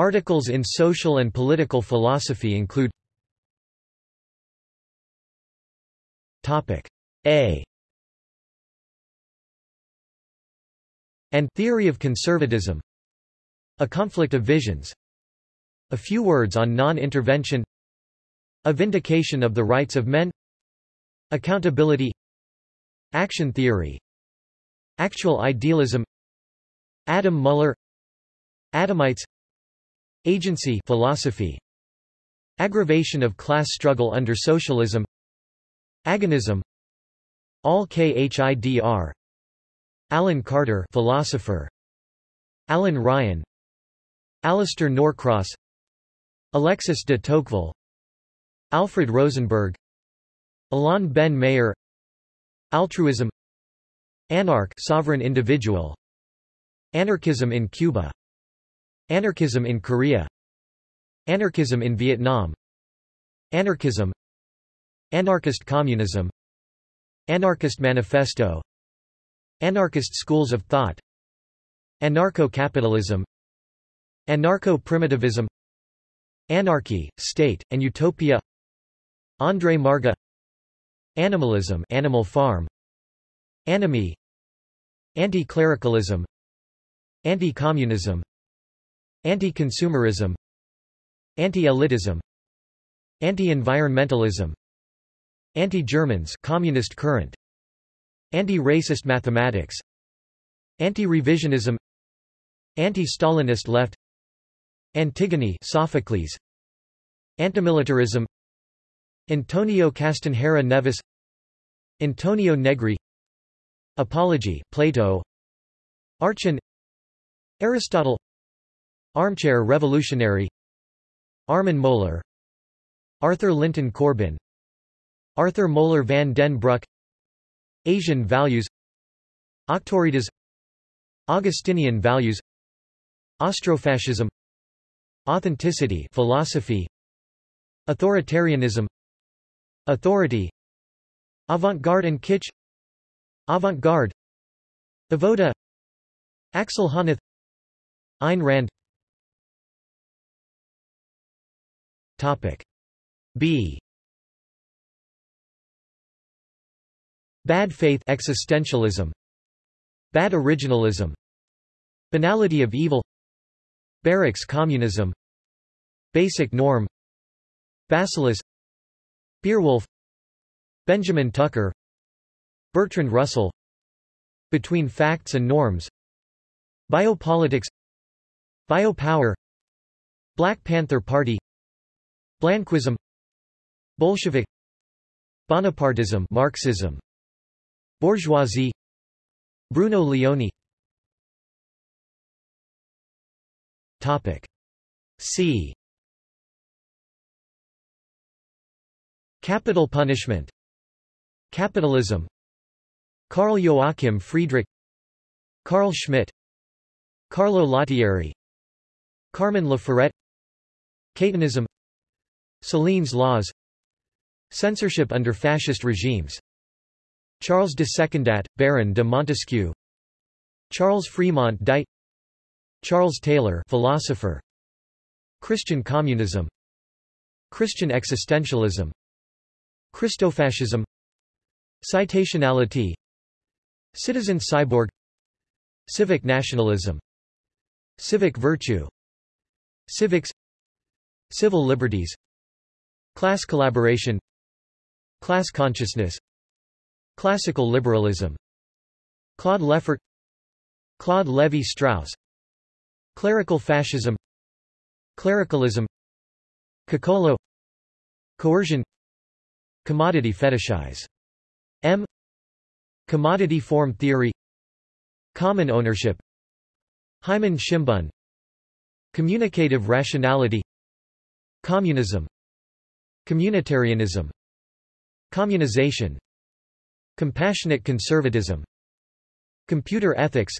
Articles in social and political philosophy include Topic. A. And Theory of Conservatism. A Conflict of Visions. A Few Words on Non-Intervention. A Vindication of the Rights of Men. Accountability. Action Theory. Actual Idealism. Adam Muller Adamites Agency philosophy Aggravation of class struggle under socialism Agonism All-Khidr Alan Carter philosopher Alan Ryan Alistair Norcross Alexis de Tocqueville Alfred Rosenberg Alain Ben Meir Altruism Anarch sovereign individual Anarchism in Cuba Anarchism in Korea. Anarchism in Vietnam. Anarchism. Anarchist communism. Anarchist manifesto. Anarchist schools of thought. Anarcho-capitalism. Anarcho-primitivism. Anarchy, State, and Utopia. André Marga. Animalism Animal Farm. Anomie Anti-clericalism. Anti-communism Anti-consumerism. Anti-elitism. Anti-environmentalism. Anti-Germans communist current. Anti-racist mathematics. Anti-revisionism. Anti-Stalinist left. Antigone Sophocles. Antimilitarism. Antonio Castanheira Neves Antonio Negri. Apology Plato. Archon Aristotle Armchair Revolutionary. Armin Mohler Arthur Linton Corbin. Arthur Moeller van den Bruck Asian values. Auctoritas Augustinian values. Austrofascism Authenticity philosophy. Authoritarianism. Authority. Avant-garde and kitsch. Avant-garde. Avoda. Axel Honneth Ayn Rand Topic. B. Bad faith existentialism. Bad originalism. Banality of evil. Barracks communism. Basic norm. Bacillus Beerwolf. Benjamin Tucker. Bertrand Russell. Between Facts and Norms. Biopolitics. Biopower. Black Panther Party Blanquism Bolshevik Bonapartism Marxism Bourgeoisie Bruno Leoni. Topic C. Capital punishment Capitalism. Carl Joachim Friedrich Carl Schmitt Carlo Lottieri Carmen Laforet Catonism Céline's laws. Censorship under fascist regimes. Charles de Secondat, Baron de Montesquieu. Charles Fremont Dight. Charles Taylor philosopher. Christian communism. Christian existentialism. Christofascism Citationality. Citizen cyborg. Civic nationalism. Civic virtue. Civics. Civil liberties Class collaboration Class consciousness Classical liberalism Claude Lefort Claude Lévi-Strauss Clerical fascism Clericalism Cocolo Coercion Commodity fetishize. M. Commodity form theory Common ownership Hyman Schimbun Communicative rationality Communism Communitarianism Communization Compassionate conservatism Computer ethics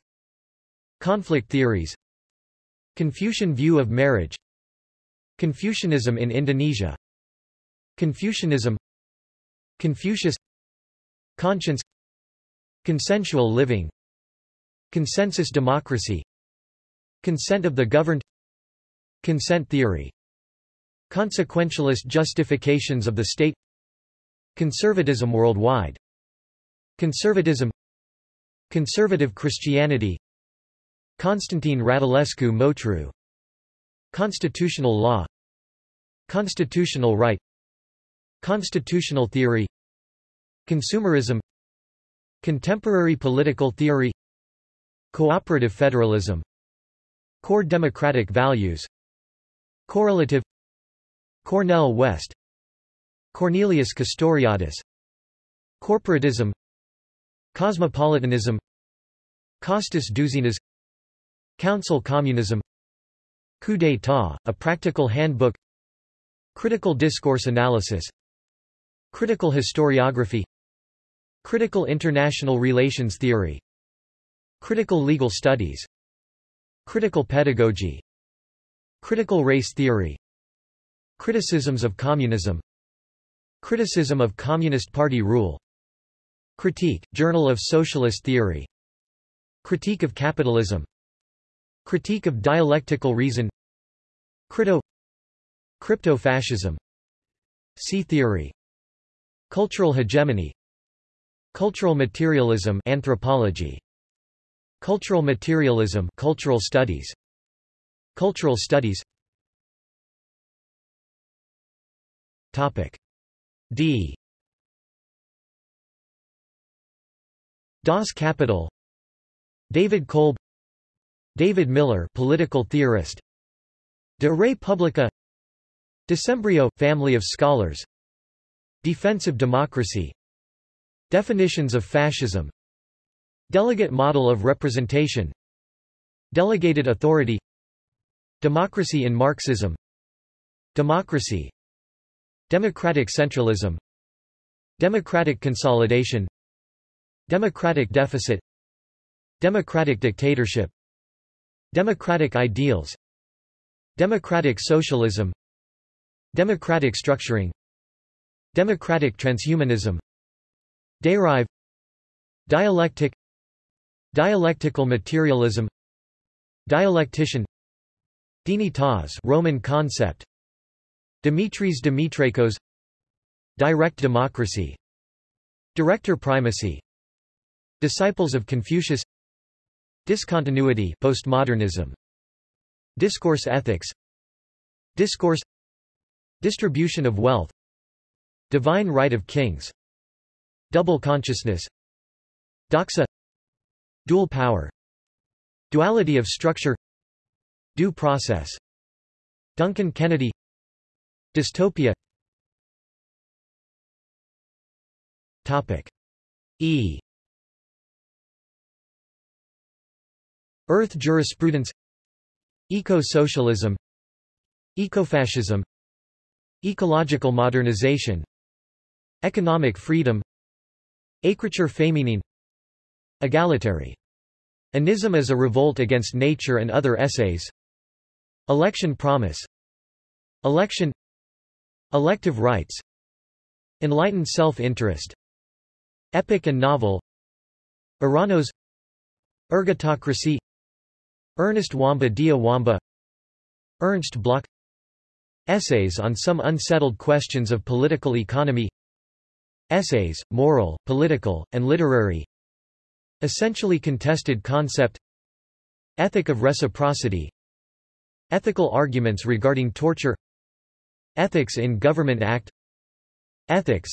Conflict theories Confucian view of marriage Confucianism in Indonesia Confucianism Confucius Conscience Consensual living Consensus democracy Consent of the governed Consent theory Consequentialist justifications of the state Conservatism worldwide Conservatism Conservative Christianity Constantine Radulescu Motru Constitutional law Constitutional right Constitutional theory Consumerism Contemporary political theory Cooperative federalism Core democratic values Correlative Cornel West. Cornelius Castoriadis. Corporatism. Cosmopolitanism. Costas Douzinas Council Communism. Coup d'état, a practical handbook. Critical discourse analysis. Critical historiography. Critical international relations theory. Critical legal studies. Critical pedagogy. Critical race theory Criticisms of communism. Criticism of Communist Party rule. Critique, Journal of Socialist Theory. Critique of Capitalism. Critique of Dialectical Reason. Crito. Crypto-fascism. C-theory Cultural hegemony. Cultural materialism anthropology. Cultural materialism cultural studies. Cultural studies Topic. D. Das Kapital. David Kolb. David Miller political theorist. De Re Publica. Decembrio – family of scholars. Defensive democracy. Definitions of fascism. Delegate model of representation. Delegated authority. Democracy in Marxism. Democracy Democratic centralism Democratic consolidation Democratic deficit Democratic dictatorship Democratic ideals Democratic socialism Democratic structuring Democratic transhumanism Derive Dialectic Dialectical materialism Dialectician Dignitas Roman concept Dimitris Dimitrakos Direct democracy Director primacy Disciples of Confucius Discontinuity postmodernism Discourse ethics Discourse Distribution of wealth Divine right of kings Double consciousness Doxa Dual power Duality of structure Due process Duncan Kennedy Dystopia. Topic. E. Earth jurisprudence. Eco-socialism. Ecofascism. Ecological modernization. Economic freedom. Écriture féminine Egalitary. Anism as a revolt against nature and other essays. Election promise. Election Elective rights Enlightened self-interest Epic and novel Uranos Ergotocracy Ernest Wamba dia Wamba Ernst Bloch Essays on some unsettled questions of political economy Essays, moral, political, and literary Essentially contested concept Ethic of reciprocity Ethical arguments regarding torture Ethics in Government Act. Ethics.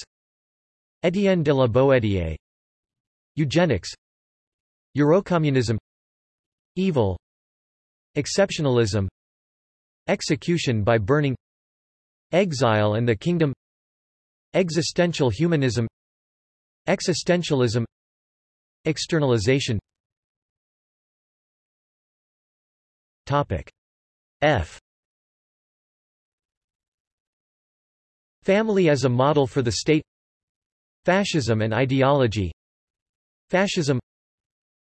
Etienne de la Boétie. Eugenics. Eurocommunism. Evil. Exceptionalism. Execution by burning. Exile and the Kingdom. Existential humanism. Existentialism. Externalization. Topic. F Family as a model for the state. Fascism and ideology. Fascism.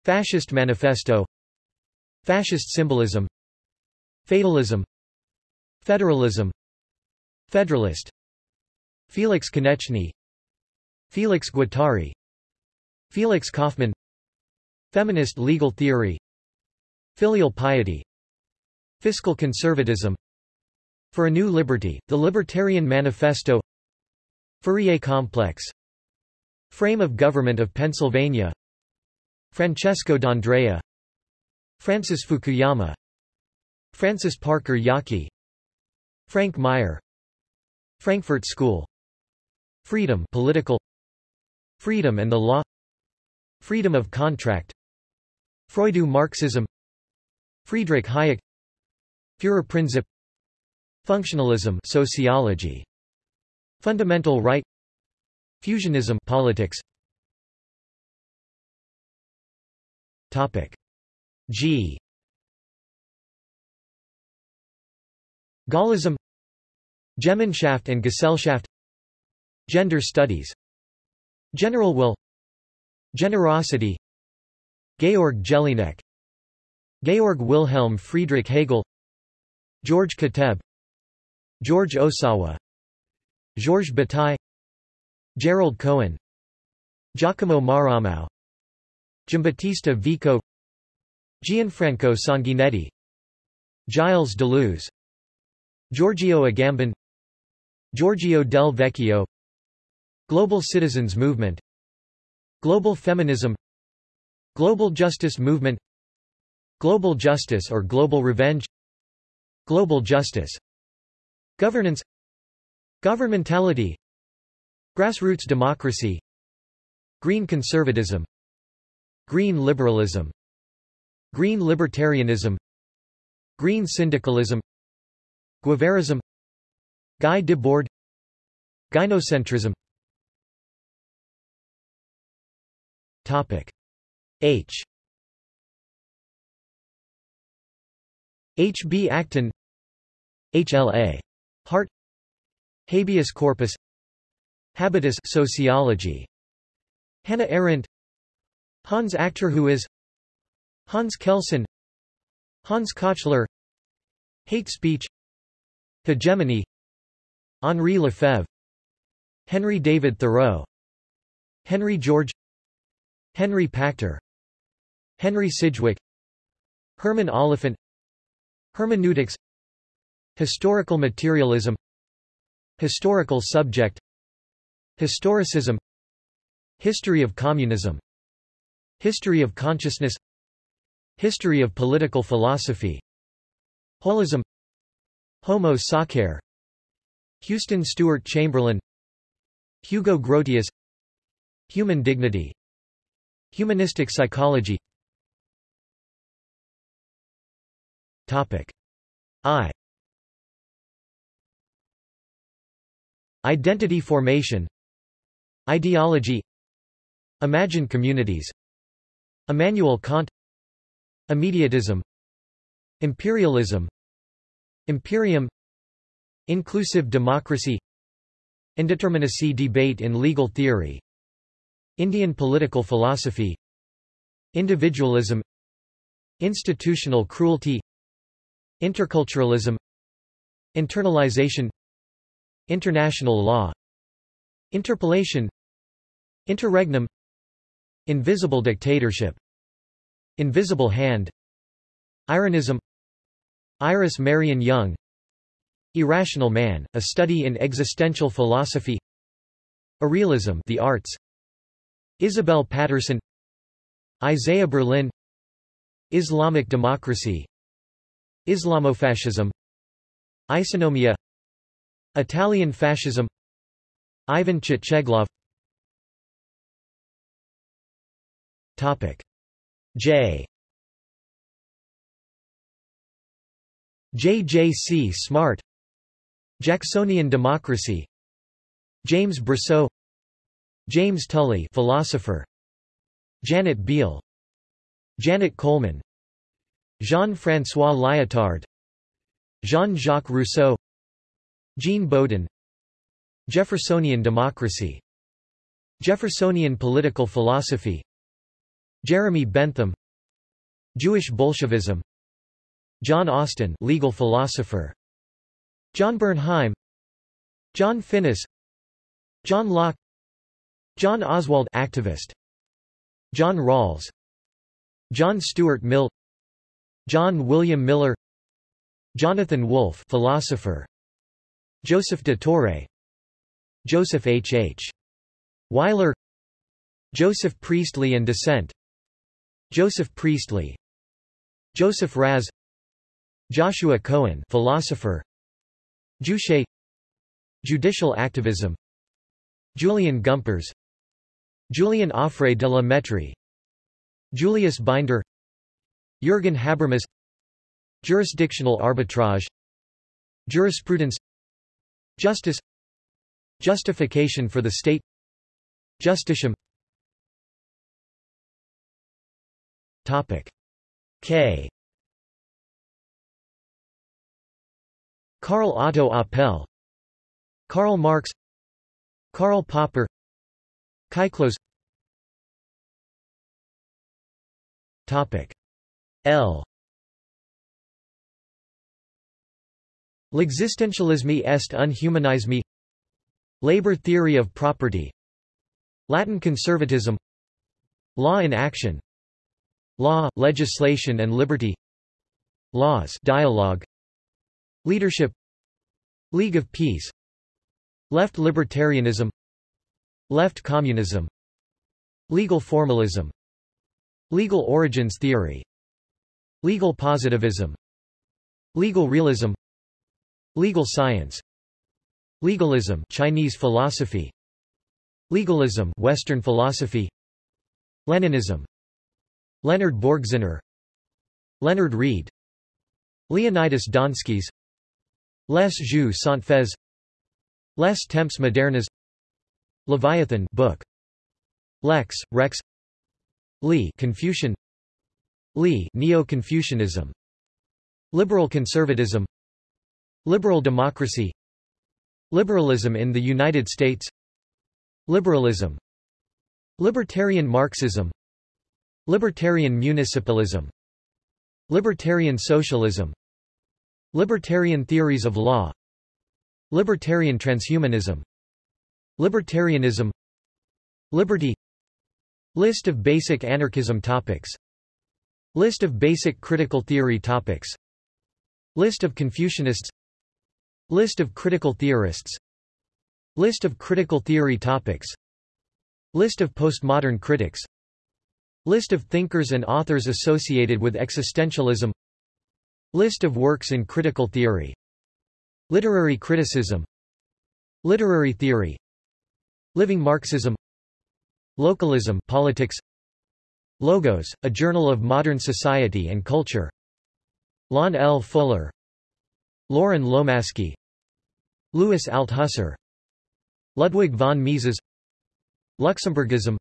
Fascist manifesto. Fascist symbolism. Fatalism. Federalism. Federalist. Felix Koneczny. Felix Guattari. Felix Kaufmann. Feminist legal theory. Filial piety. Fiscal conservatism For a New Liberty, The Libertarian Manifesto. Fourier Complex. Frame of Government of Pennsylvania. Francesco D'Andrea. Francis Fukuyama. Francis Parker Yockey Frank Meyer. Frankfurt School. Freedom political. Freedom and the law. Freedom of contract. Freudo Marxism. Friedrich Hayek. Führerprinzip Functionalism sociology Fundamental right Fusionism politics. Topic G. Gaullism Gemeinschaft and Gesellschaft Gender studies General will Generosity Georg Jellinek Georg Wilhelm Friedrich Hegel George Kateb George Ohsawa Georges Bataille Gerald Cohen Giacomo Marramao Giambattista Vico Gianfranco Sanguinetti Gilles Deleuze Giorgio Agamben Giorgio del Vecchio Global Citizens Movement Global Feminism Global Justice Movement Global Justice or Global Revenge Global Justice Governance Governmentality Grassroots democracy Green conservatism Green liberalism Green libertarianism Green syndicalism Guevarism Guy Debord Gynocentrism Topic H H. B. Acton HLA. Hart Habeas corpus. Habitus sociology. Hannah Arendt. Hans Achterhuis Hans Kelsen. Hans Kochler. Hate speech. Hegemony. Henri Lefebvre. Henry David Thoreau. Henry George. Henry Pachter. Henry Sidgwick. Herman Oliphant. Hermeneutics Historical materialism Historical subject Historicism History of communism History of consciousness History of political philosophy Holism Homo sacer Houston Stewart Chamberlain Hugo Grotius Human dignity Humanistic psychology. Topic I Identity formation Ideology Imagined communities Immanuel Kant Immediatism Imperialism Imperium Inclusive democracy Indeterminacy debate in legal theory Indian political philosophy Individualism Institutional cruelty Interculturalism Internalization International law Interpellation Interregnum Invisible dictatorship Invisible hand Ironism Iris Marion Young Irrational Man, A Study in Existential Philosophy Irrealism The Arts Isabel Paterson Isaiah Berlin Islamic democracy Islamofascism Isonomia Italian fascism. Ivan Chtcheglov Topic. J. JJC Smart. Jacksonian democracy. James Brousseau. James Tully philosopher. Janet Biehl Janet Coleman. Jean-François Lyotard. Jean-Jacques Rousseau Jean Bodin Jeffersonian democracy. Jeffersonian political philosophy. Jeremy Bentham. Jewish Bolshevism. John Austin legal philosopher. John Burnheim. John Finnis. John Locke. John Oswald activist. John Rawls. John Stuart Mill. John William Miller. Jonathan Wolff philosopher Joseph de Torre Joseph H. H. Weiler Joseph Priestley and Dissent Joseph Priestley Joseph Raz Joshua Cohen philosopher Juche Judicial activism Julian Gumperz Julian Offray de la Mettrie Julius Binder Jürgen Habermas Jurisdictional arbitrage Jurisprudence Justice. Justification for the state. Justitium Topic. K. Karl Otto Apel. Karl Marx. Karl Popper. Kyklos Topic. L L'existentialisme est unhumanisme Labor theory of property. Latin conservatism. Law in action. Law, legislation and liberty. Laws dialogue. Leadership. League of Peace. Left libertarianism. Left communism. Legal formalism. Legal origins theory. Legal positivism. Legal realism Legal science. Legalism Chinese philosophy. Legalism Western philosophy. Leninism. Leonard Borgziner Leonard Read. Leonidas Donskis. Les Jeux sans Les Temps modernes. Leviathan book. Lex, Rex. Li Confucian. Li Neo-Confucianism. Liberal conservatism Liberal democracy. Liberalism in the United States. Liberalism. Libertarian Marxism. Libertarian municipalism. Libertarian socialism. Libertarian theories of law. Libertarian transhumanism. Libertarianism. Liberty. List of basic anarchism topics. List of basic critical theory topics. List of Confucianists List of critical theorists. List of critical theory topics. List of postmodern critics. List of thinkers and authors associated with existentialism. List of works in critical theory. Literary criticism. Literary theory. Living Marxism. Localism politics. Logos, a journal of modern society and culture. Lon L. Fuller. Loren Lomasky Louis Althusser. Ludwig von Mises. Luxemburgism.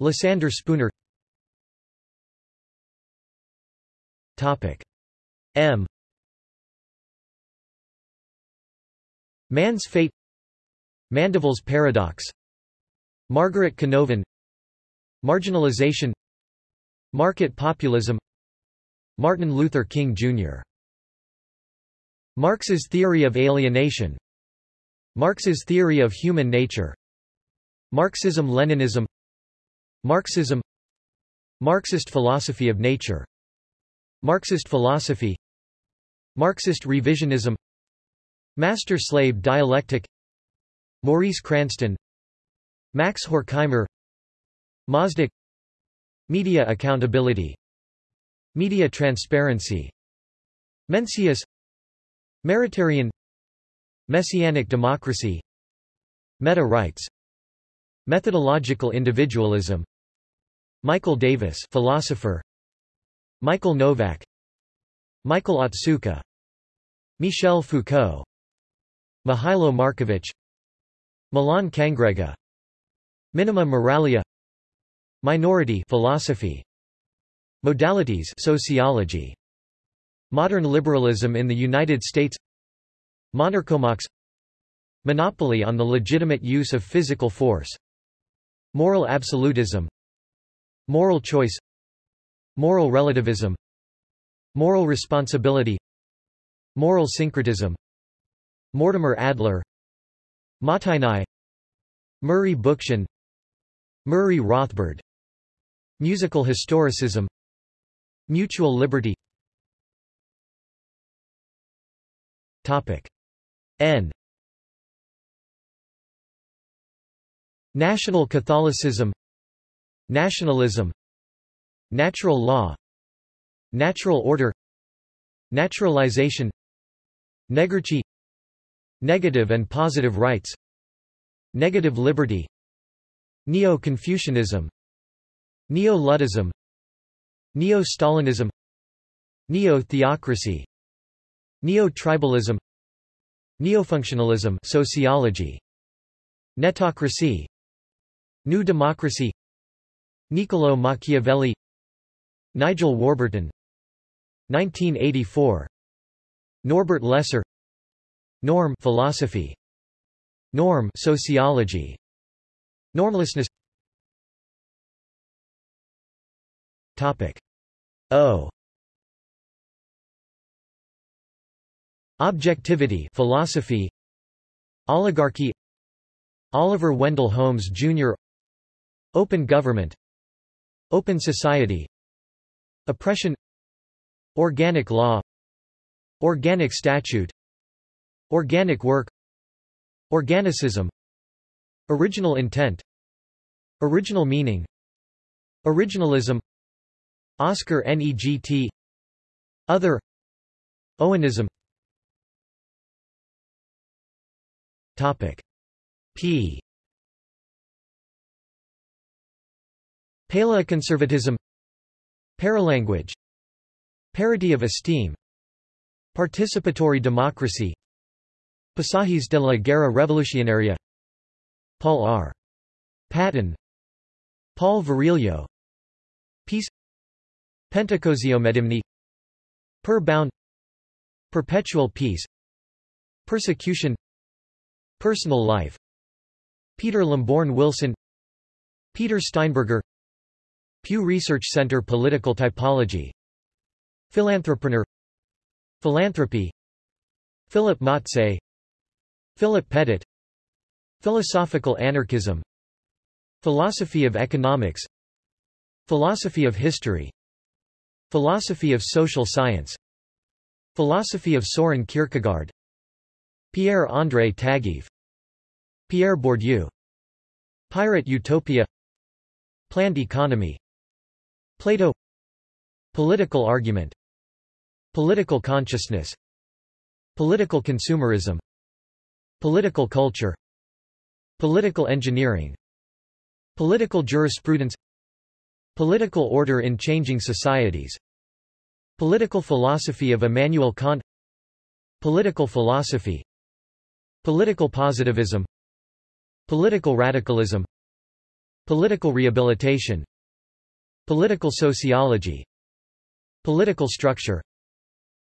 Lysander Spooner. Topic. M. Man's fate. Mandeville's paradox. Margaret Canova Marginalization. Market populism. Martin Luther King Jr. Marx's theory of alienation. Marx's theory of human nature. Marxism-Leninism Marxism. Marxist philosophy of nature. Marxist philosophy. Marxist revisionism. Master-slave dialectic. Maurice Cranston. Max Horkheimer. Mazdak Media accountability. Media transparency. Mencius Maritarian Messianic democracy Meta-rights Methodological individualism Michael Davis philosopher Michael Novak Michael Otsuka Michel Foucault Mihailo Markovic Milan Kangrega Minima moralia Minority philosophy Modalities sociology Modern liberalism in the United States. Monarchomachs. Monopoly on the legitimate use of physical force. Moral absolutism. Moral choice. Moral relativism. Moral responsibility. Moral syncretism. Mortimer Adler. Mottainai Murray Bookchin. Murray Rothbard. Musical historicism. Mutual liberty Topic. N. National Catholicism Nationalism Natural law Natural order Naturalization Negrity Negative and positive rights Negative liberty Neo-Confucianism Neo-Luddism Neo-Stalinism Neo-theocracy Neo-tribalism Neofunctionalism sociology Netocracy New Democracy Niccolo Machiavelli Nigel Warburton 1984 Norbert Leser Norm philosophy Norm sociology Normlessness. Topic O Objectivity philosophy. Oligarchy. Oliver Wendell Holmes Jr. Open government. Open society. Oppression. Organic law. Organic statute. Organic work. Organicism. Original intent. Original meaning. Originalism. Oscar Negt Other. Owenism Topic. P. Paleoconservatism. Paralanguage. Parity of esteem. Participatory democracy. Pasajes de la Guerra Revolucionaria. Paul R. Patton. Paul Virilio. Peace. Pentacosiomedimni Per bound. Perpetual peace. Persecution Personal life. Peter Lamborn Wilson. Peter Steinberger. Pew Research Center Political Typology. Philanthropreneur. Philanthropy. Philip Motse. Philip Pettit. Philosophical anarchism. Philosophy of economics. Philosophy of history. Philosophy of social science. Philosophy of Soren Kierkegaard Pierre-André Taguieff Pierre Bourdieu Pirate Utopia Planned economy Plato Political argument Political consciousness Political consumerism Political culture Political engineering Political jurisprudence Political order in changing societies Political philosophy of Immanuel Kant Political philosophy Political positivism. Political radicalism. Political rehabilitation. Political sociology. Political structure.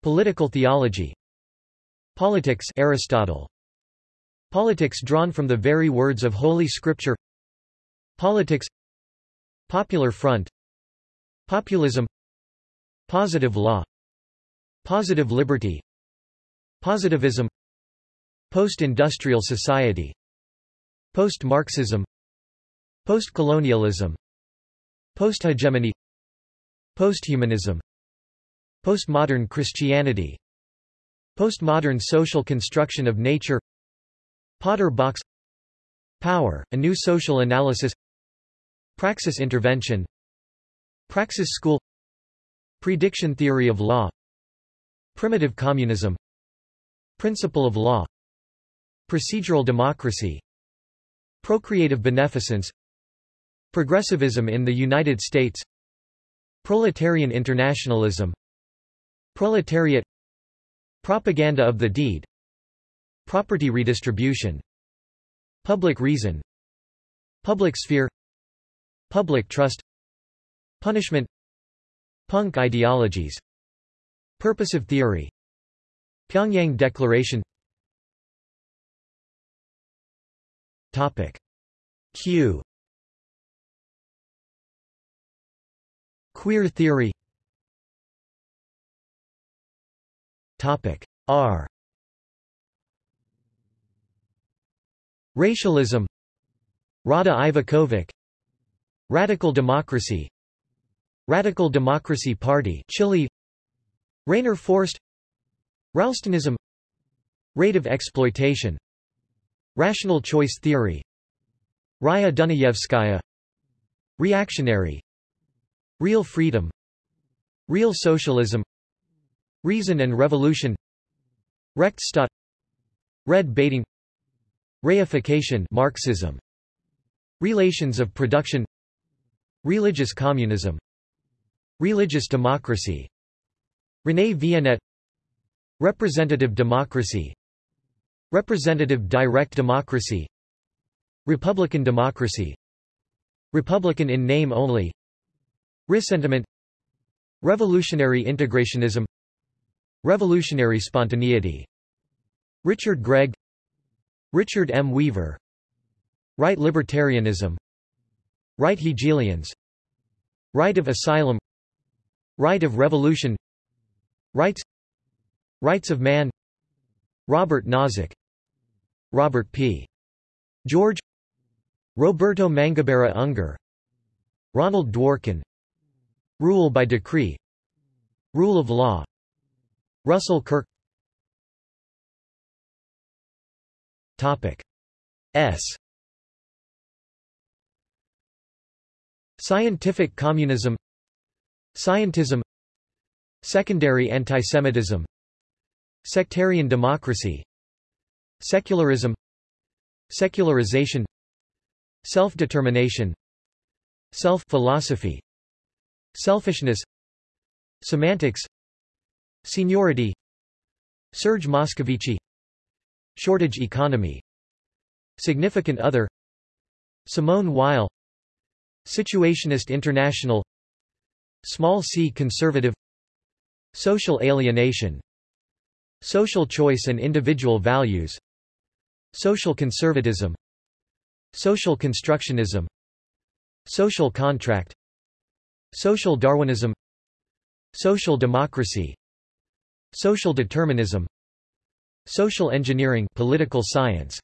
Political theology. Politics Aristotle. Politics drawn from the very words of Holy Scripture. Politics. Popular Front. Populism. Positive law. Positive liberty. Positivism Post-industrial society. Post-Marxism. Post-colonialism. Post-hegemony. Posthumanism. Postmodern Christianity. Postmodern social construction of nature. Potter box. Power, a new social analysis. Praxis intervention. Praxis school. Prediction theory of law. Primitive communism. Principle of law Procedural democracy Procreative beneficence Progressivism in the United States Proletarian internationalism Proletariat Propaganda of the deed Property redistribution Public reason Public sphere Public trust Punishment Punk ideologies Purposive theory Pyongyang Declaration Topic. Q. Queer theory. Topic. R. Racialism. Rada Ivekovic. Radical Democracy. Radical Democracy Party Chile. Rainer Forst. Ralstonism Rate of exploitation Rational choice theory. Raya Dunayevskaya. Reactionary. Real freedom. Real socialism. Reason and revolution. Rechtsstaat Red baiting. Reification. Marxism. Relations of production. Religious communism. Religious democracy. René Vionnet Representative democracy Representative direct democracy. Republican democracy. Republican in name only. Ressentiment. Revolutionary integrationism. Revolutionary spontaneity. Richard Gregg. Richard M. Weaver. Right libertarianism. Right Hegelians. Right of asylum. Right of revolution. Rights. Rights of man Robert Nozick Robert P. George Roberto Mangabeira Unger Ronald Dworkin Rule by decree Rule of law Russell Kirk Topic S Scientific communism Scientism Secondary antisemitism Sectarian democracy Secularism Secularization Self-determination Self-philosophy Selfishness Semantics Seniority Serge Moscovici Shortage economy Significant other Simone Weil Situationist international Small c conservative Social alienation Social choice and individual values Social conservatism Social constructionism Social contract Social Darwinism Social democracy Social determinism Social engineering political science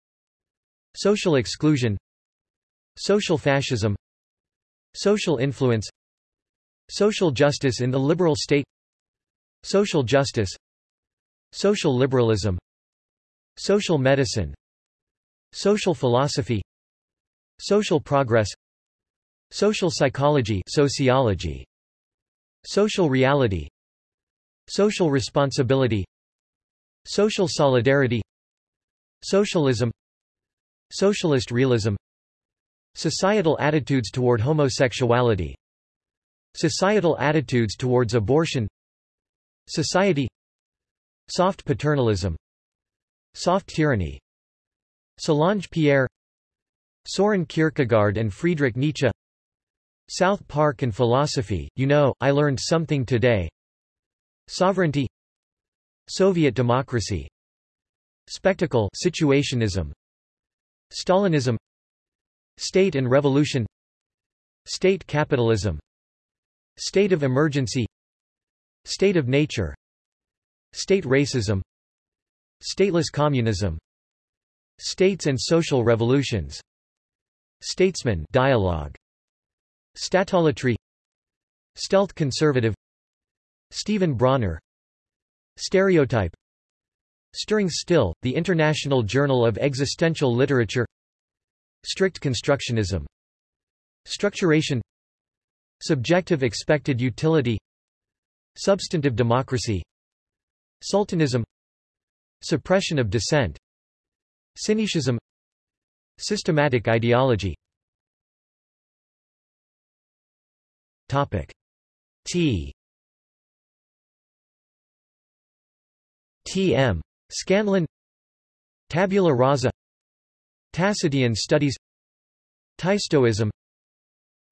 Social exclusion Social fascism Social influence Social justice in the liberal state Social justice Social liberalism. Social medicine. Social philosophy. Social progress. Social psychology sociology. Social reality. Social responsibility. Social solidarity. Socialism. Socialist realism. Societal attitudes toward homosexuality. Societal attitudes towards abortion. Society Soft paternalism. Soft tyranny. Solange Pierre. Soren Kierkegaard and Friedrich Nietzsche. South Park and philosophy, you know, I learned something today. Sovereignty. Soviet democracy. Spectacle situationism. Stalinism. State and revolution. State capitalism. State of emergency. State of nature State racism. Stateless communism. States and social revolutions. Statesman dialogue. Statolatry. Stealth conservative. Stephen Bronner. Stereotype. Stirring Still, The International Journal of Existential Literature. Strict constructionism. Structuration. Subjective expected utility. Substantive democracy Sultanism. Suppression of dissent. Cynicism. Systematic ideology. Topic. T. T. M. Scanlon Tabula rasa. Tacitian studies. Taistoism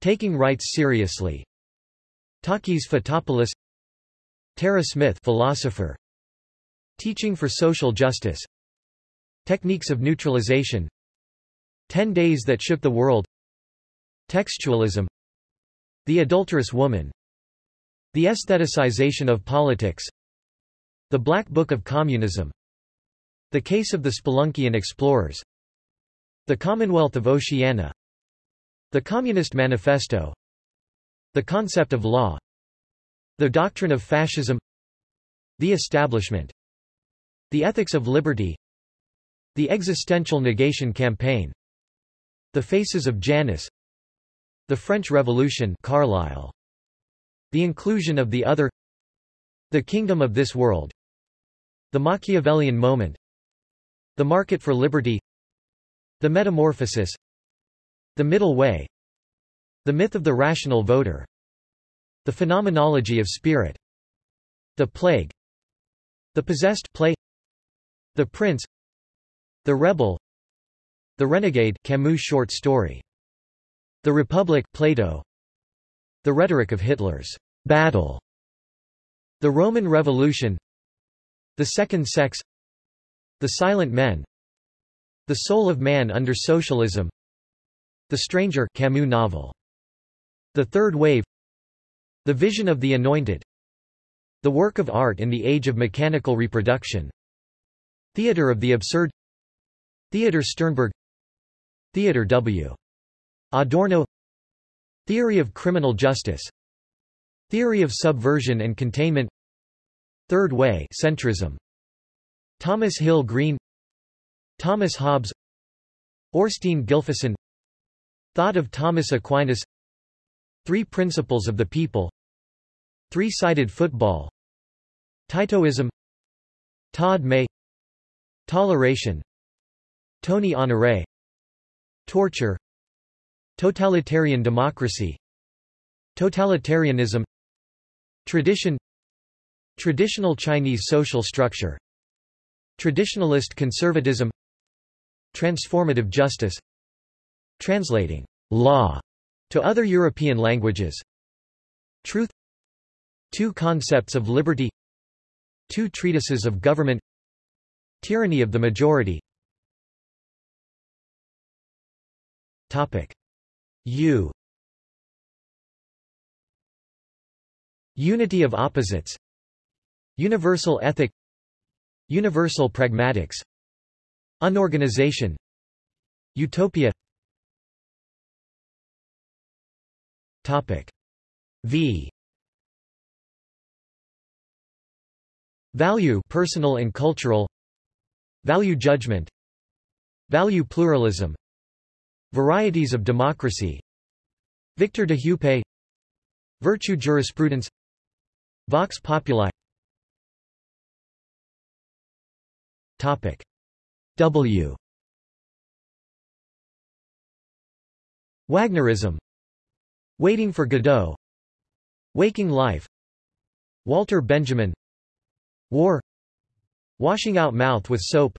Taking rights seriously. Takis Fotopoulos. Tara Smith philosopher Teaching for social justice. Techniques of neutralization. Ten Days That Shook the World. Textualism. The Adulterous Woman. The Aestheticization of Politics. The Black Book of Communism. The Case of the Speluncean Explorers. The Commonwealth of Oceana. The Communist Manifesto. The Concept of Law. The Doctrine of Fascism. The Establishment the Ethics of Liberty. The Existential Negation Campaign. The Faces of Janus. The French Revolution Carlyle. The Inclusion of the Other. The Kingdom of This World. The Machiavellian Moment. The Market for Liberty. The Metamorphosis. The Middle Way. The Myth of the Rational Voter. The Phenomenology of Spirit. The Plague. The Possessed Play The Prince The Rebel The Renegade Camus short story. The Republic Plato. The Rhetoric of Hitler's battle. The Roman Revolution. The Second Sex. The Silent Men. The Soul of Man under Socialism. The Stranger Camus novel. The Third Wave. The Vision of the Anointed. The Work of Art in the Age of Mechanical Reproduction Theater of the Absurd Theodor Sternberg Theodor W. Adorno Theory of criminal justice Theory of subversion and containment Third way centrism Thomas Hill Green Thomas Hobbes Thorsteinn Gylfason Thought of Thomas Aquinas Three Principles of the People Three-sided football Titoism Todd May Toleration. Tony Honoré. Torture. Totalitarian democracy. Totalitarianism. Tradition. Traditional Chinese social structure. Traditionalist conservatism. Transformative justice. Translating law to other European languages. Truth. Two concepts of liberty. Two treatises of government Tyranny of the majority. U. Unity of opposites. Universal ethic. Universal pragmatics. Unorganization. Utopia. Topic. V. Value personal and cultural Value judgment Value pluralism Varieties of democracy Victor d'Hupay Virtue jurisprudence Vox populi. Topic W. Wagnerism Waiting for Godot Waking Life Walter Benjamin War Washing out mouth with soap.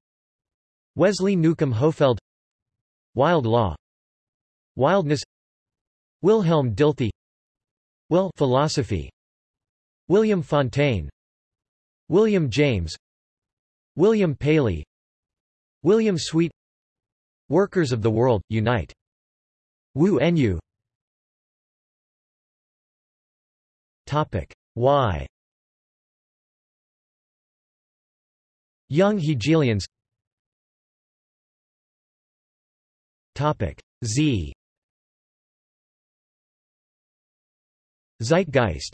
Wesley Newcomb Hohfeld. Wild Law. Wildness. Wilhelm Dilthey. Will philosophy. William Fontaine. William James. William Paley. William Sweet. Workers of the World, Unite. Wu Nu Topic. Y Young Hegelians. Topic Z. Zeitgeist